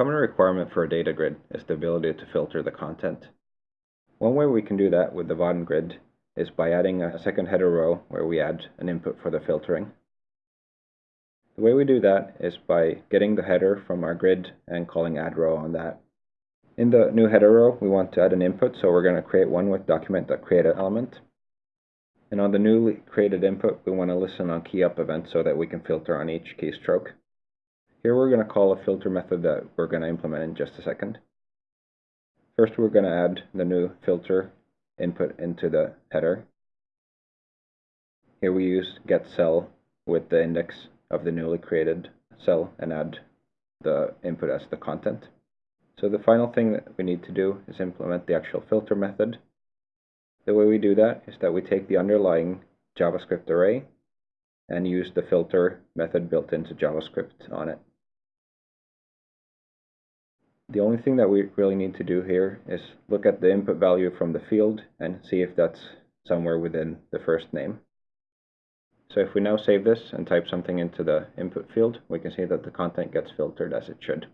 common requirement for a data grid is the ability to filter the content. One way we can do that with the Vaadin grid is by adding a second header row where we add an input for the filtering. The way we do that is by getting the header from our grid and calling add row on that. In the new header row, we want to add an input, so we're going to create one with document.createElement. And on the newly created input, we want to listen on key up events so that we can filter on each keystroke. Here we're going to call a filter method that we're going to implement in just a second. First we're going to add the new filter input into the header. Here we use get cell with the index of the newly created cell and add the input as the content. So the final thing that we need to do is implement the actual filter method. The way we do that is that we take the underlying JavaScript array and use the filter method built into JavaScript on it. The only thing that we really need to do here is look at the input value from the field and see if that's somewhere within the first name. So if we now save this and type something into the input field, we can see that the content gets filtered as it should.